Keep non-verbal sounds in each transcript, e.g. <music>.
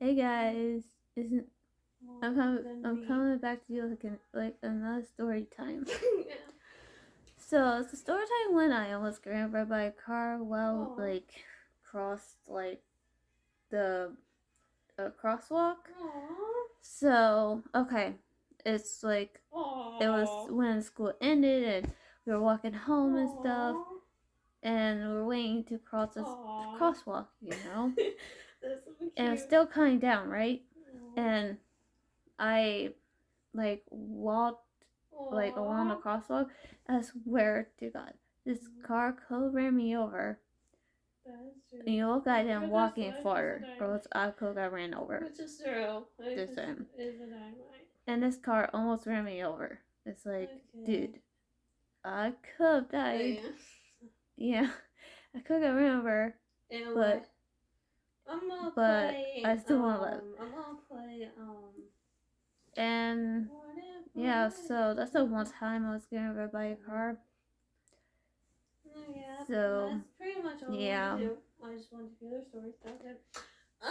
Hey guys, isn't I'm coming? I'm coming back to you like an, like another story time. yeah. <laughs> So it's the story time when I almost got over by a car while Aw. like crossed like the uh, crosswalk. Aww. So okay, it's like Aww. it was when school ended and we were walking home and stuff, and we were waiting to cross this Aw. crosswalk, you know, <laughs> <laughs> so and it was still coming down, right? Aw. And I like walked like along the crosswalk. I swear to God, this mm. car could ran me over. And you look at him walking it's a or else I could got ran over. Which is true. This time. And this car almost ran me over. It's like, Okay. dude, I could have died. Oh, yeah. Yeah, <laughs> I could have ran over. Know But- what? I'm gonna but play. I still wanna um, live. I'm gonna play. Um. And yeah, so that's the one time I was getting over by a car. Oh, yeah. so, that's pretty much all yeah. I to. I just wanted to hear their stories. That's it.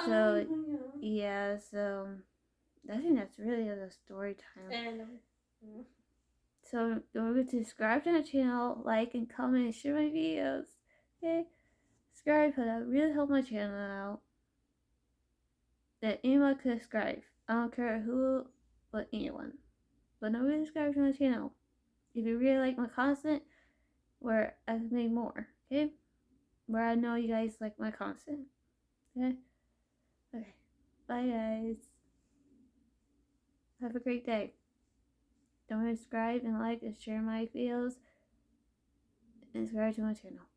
So, Um, yeah. Yeah, so I think that's really the story time. And um, So don't forget to subscribe to my channel, like and comment and share my videos. Okay? Subscribe because that really help my channel out. That anyone could subscribe. I don't care who but anyone. But nobody subscribe to my channel. If you really like my content, where I can make more, okay? Where I know you guys like my content. Okay? Okay. Bye guys. Have a great day. Don't forget to subscribe and like and share my videos. And subscribe to my channel.